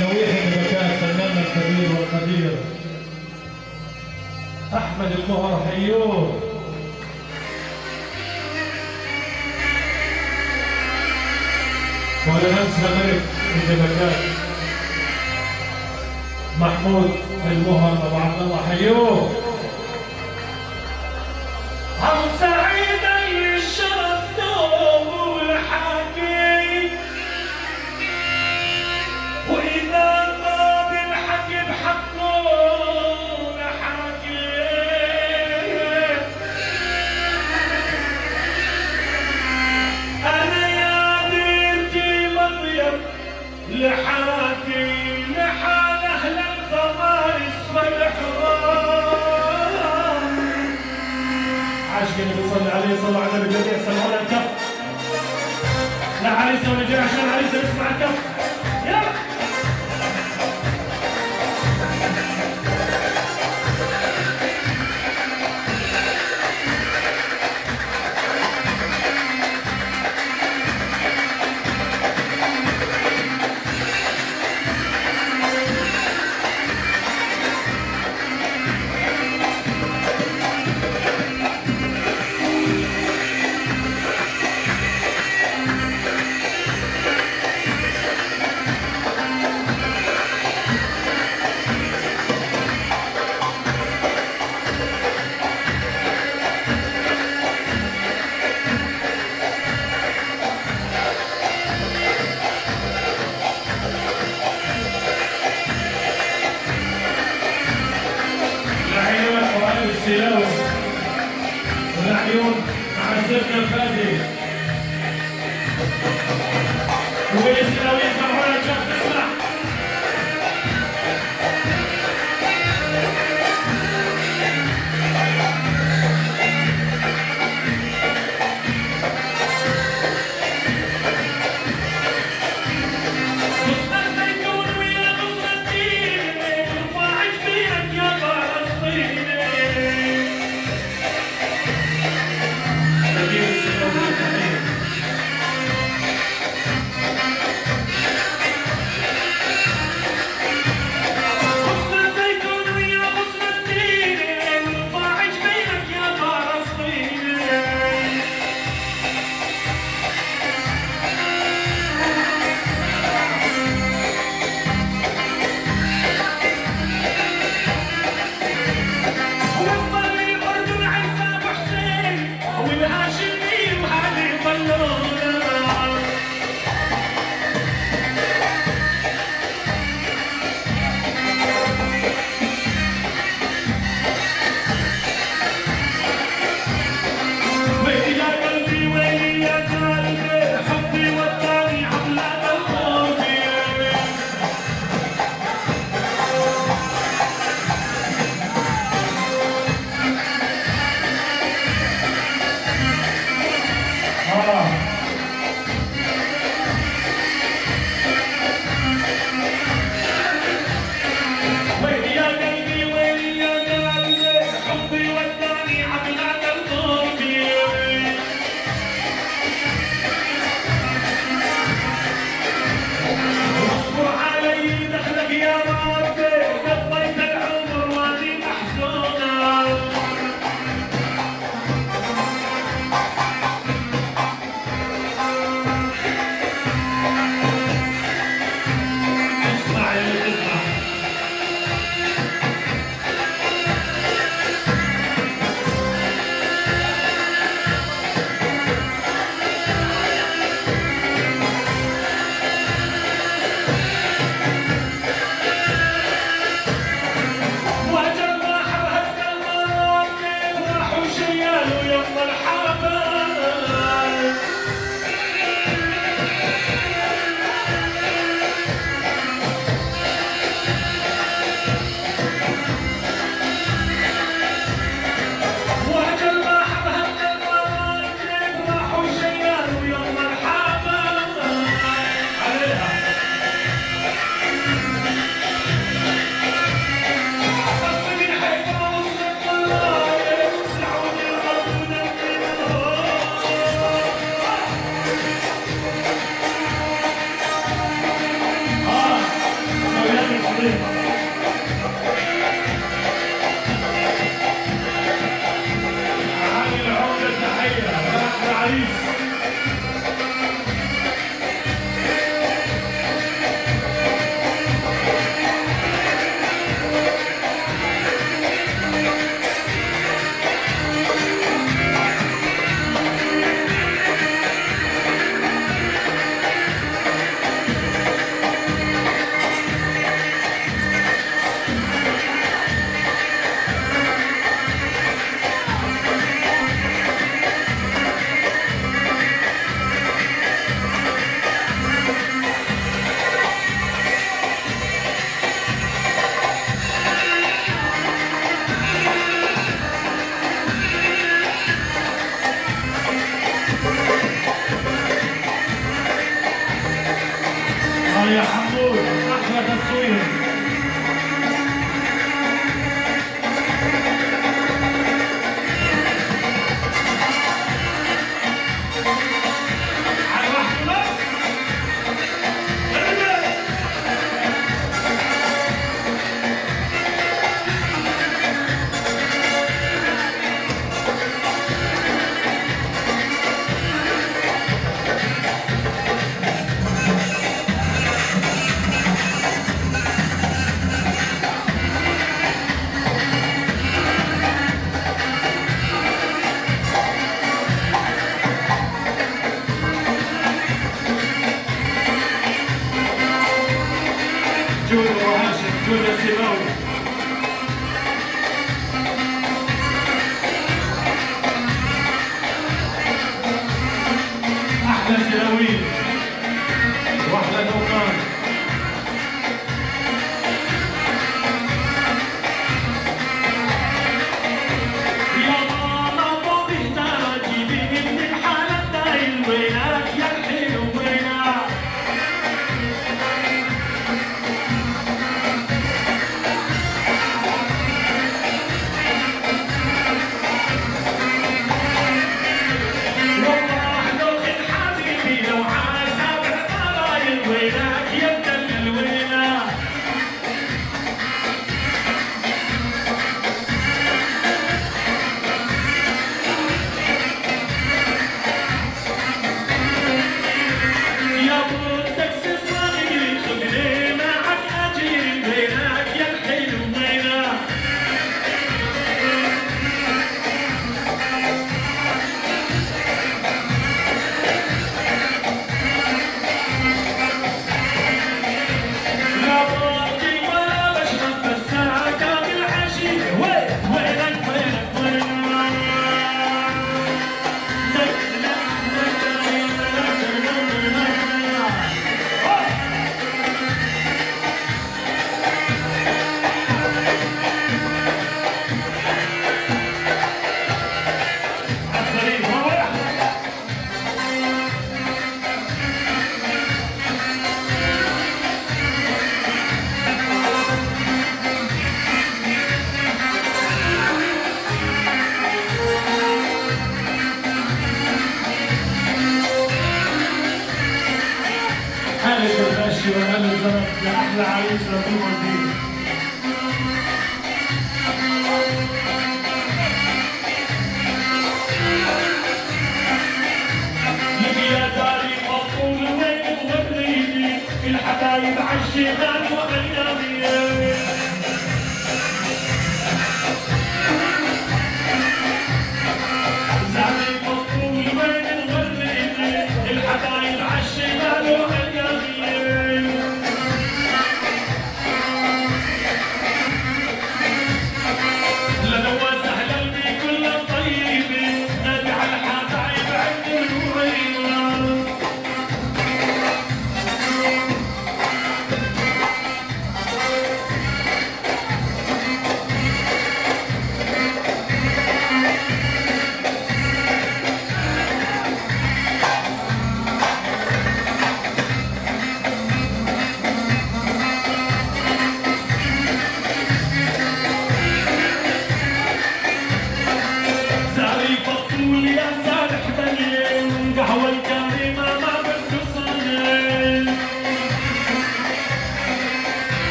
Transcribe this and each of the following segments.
لويحة بكاء فناننا الكبير والقدير. أحمد المهر حيون ولا ننسى ملك الدبكات محمود المهر أبو عبد الله حيون 不再担心什么。صلى عليه صلى على النبي الجميع سمعونا الكف لا عريسه ولا جاي عشان عريسه يسمع الكف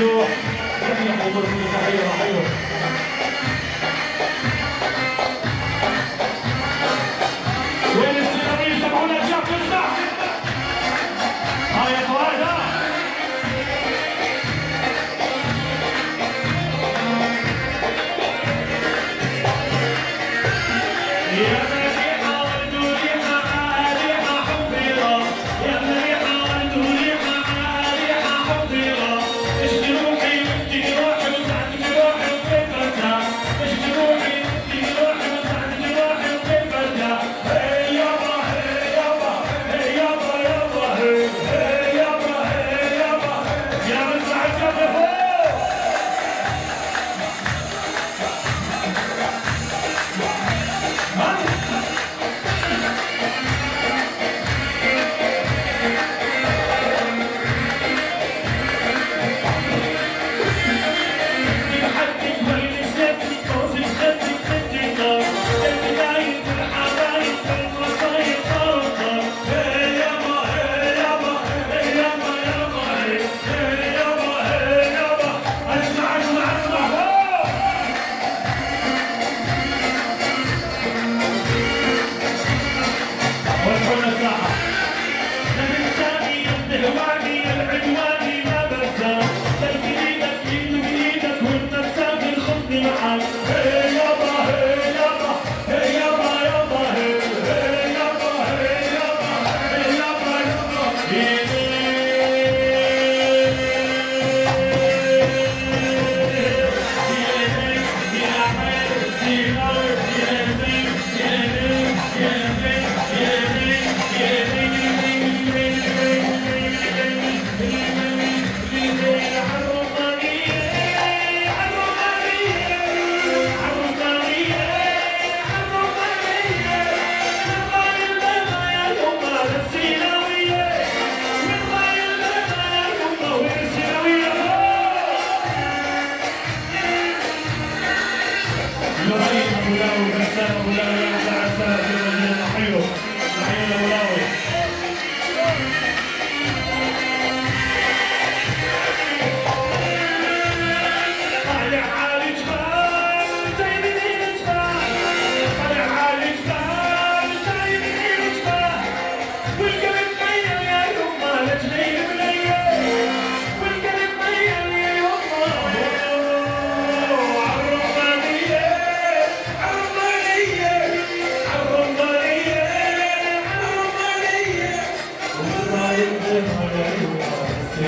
哟下面我们就可还有，还有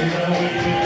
I you.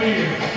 Thank you.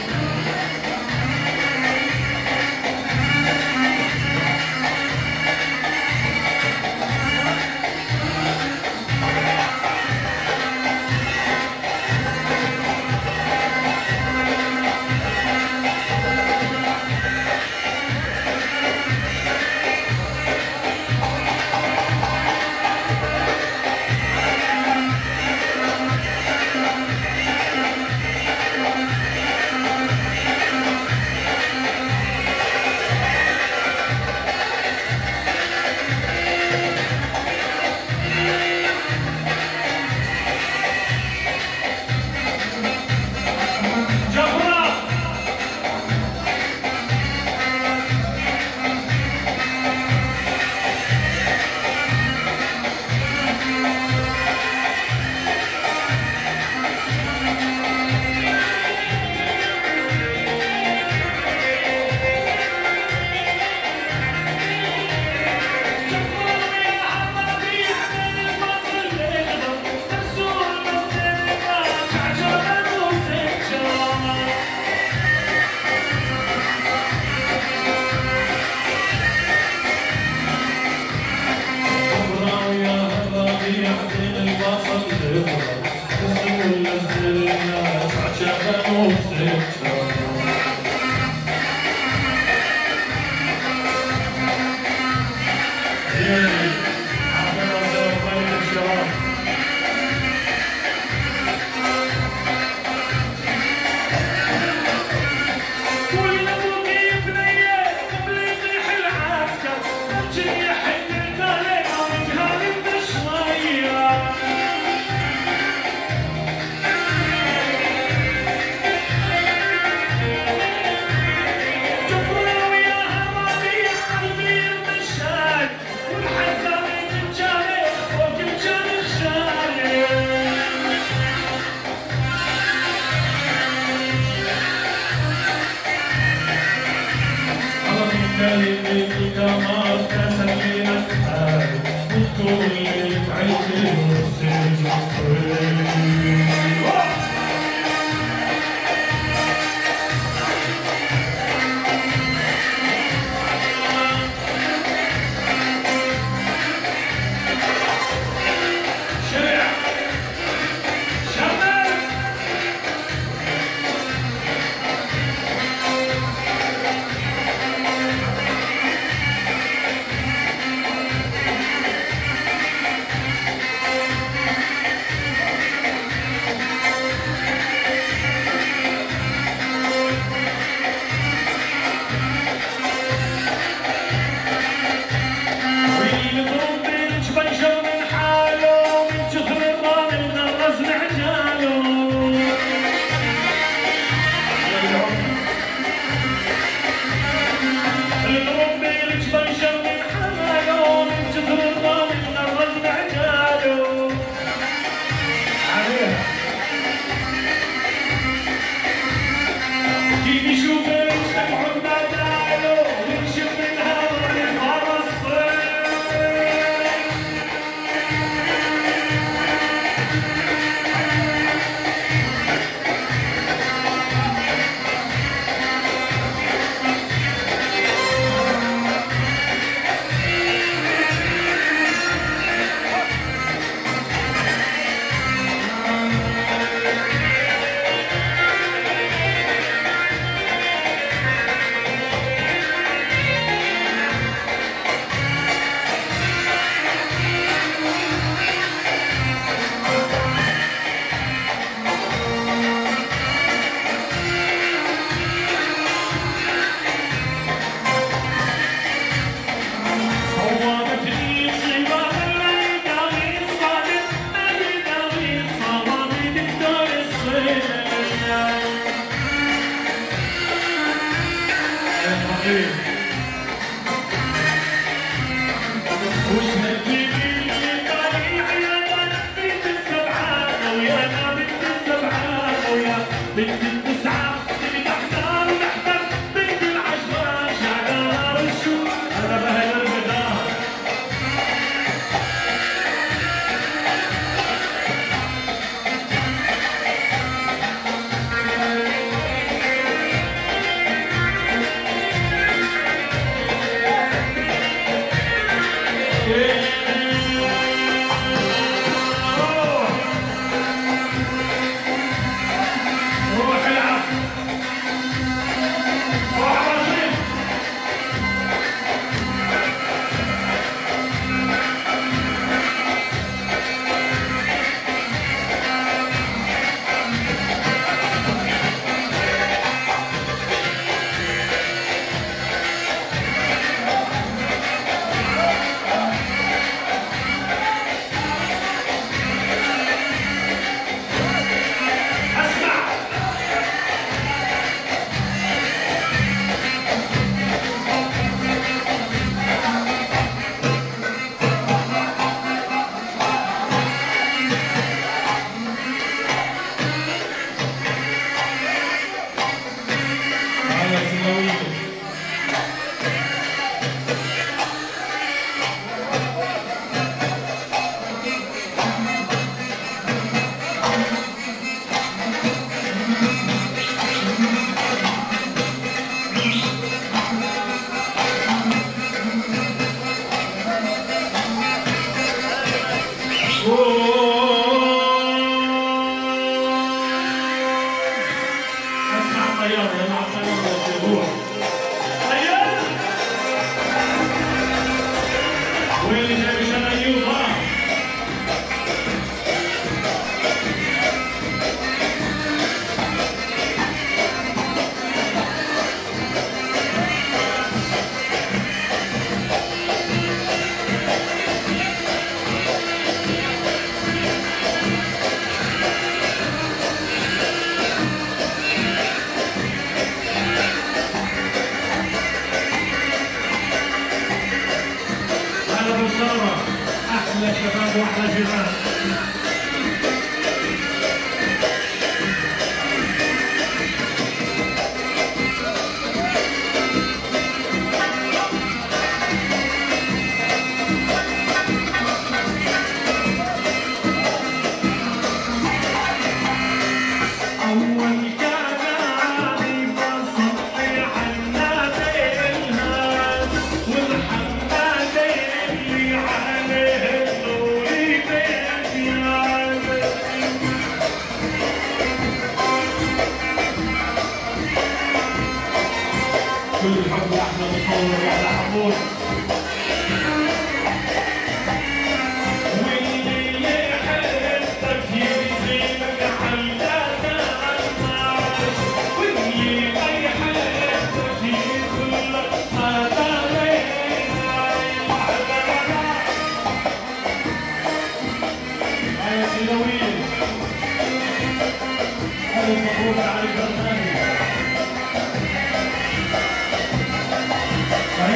Williams.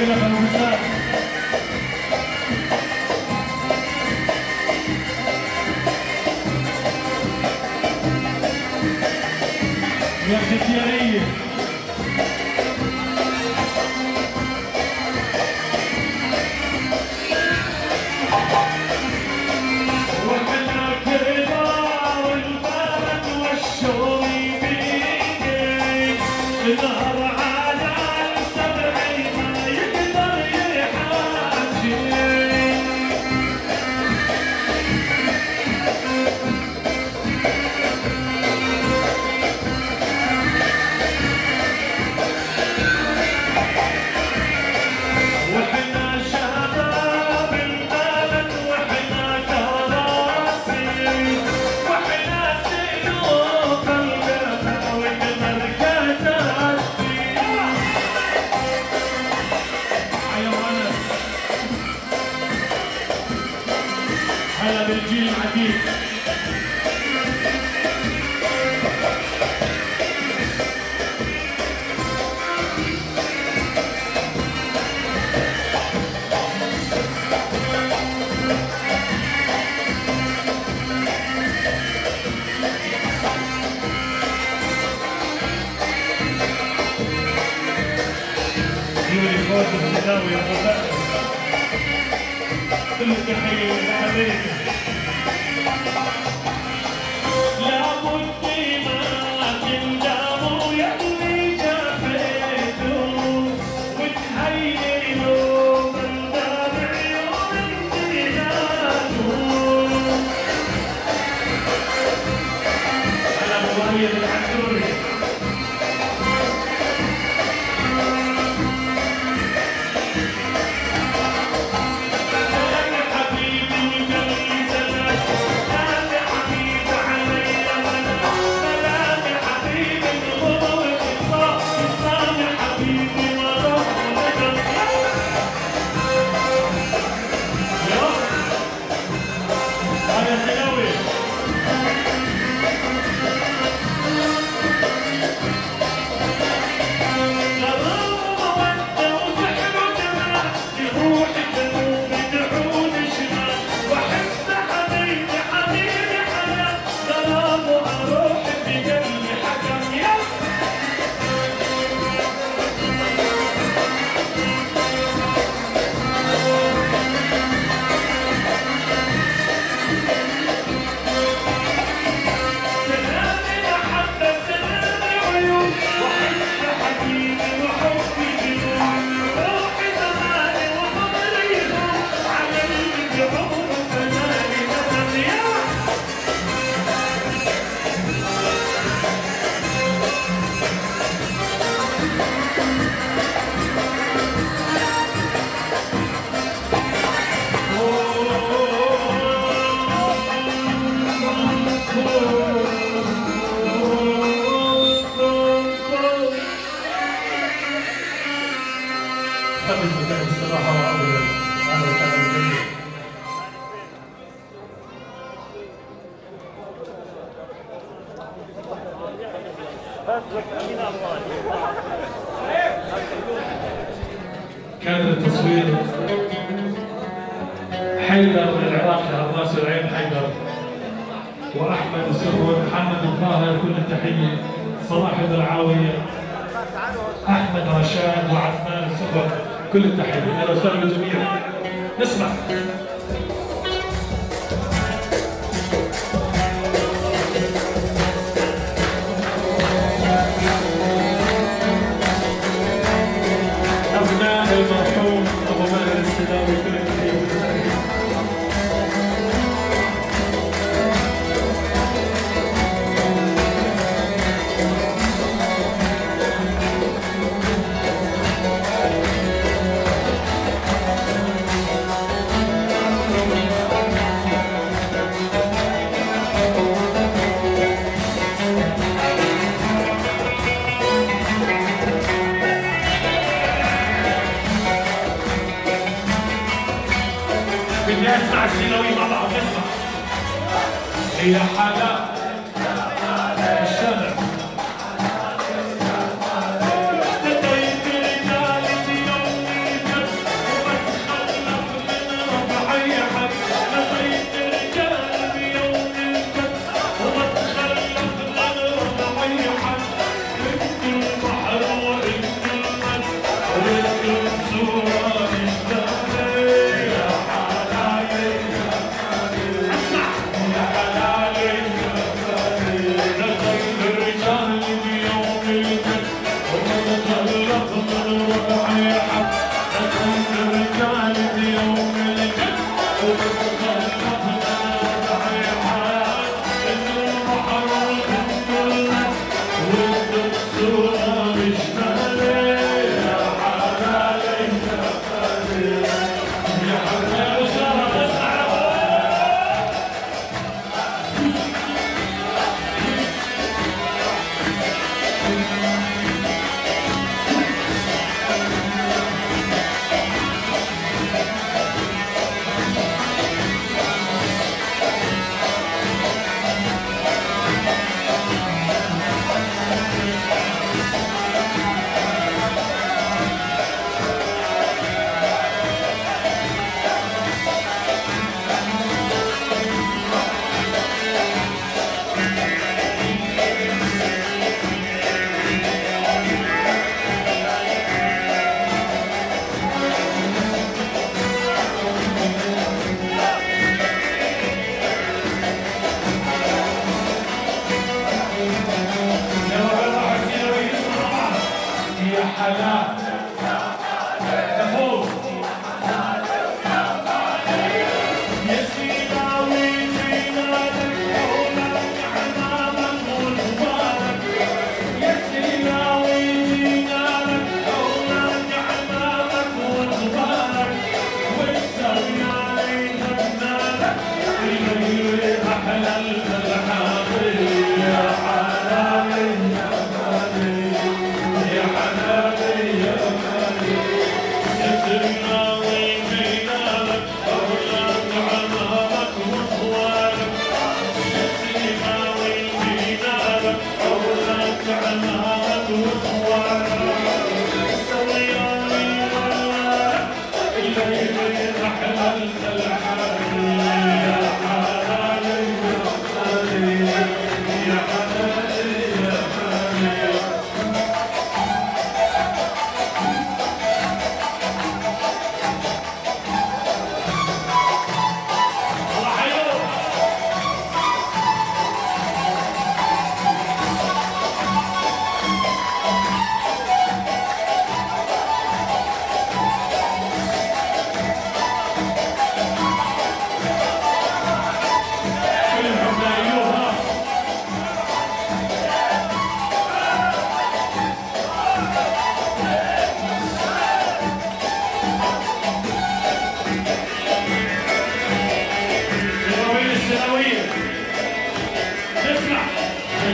皆さんごめんなさいやってきやれい كل التحيه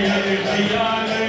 Hallelujah.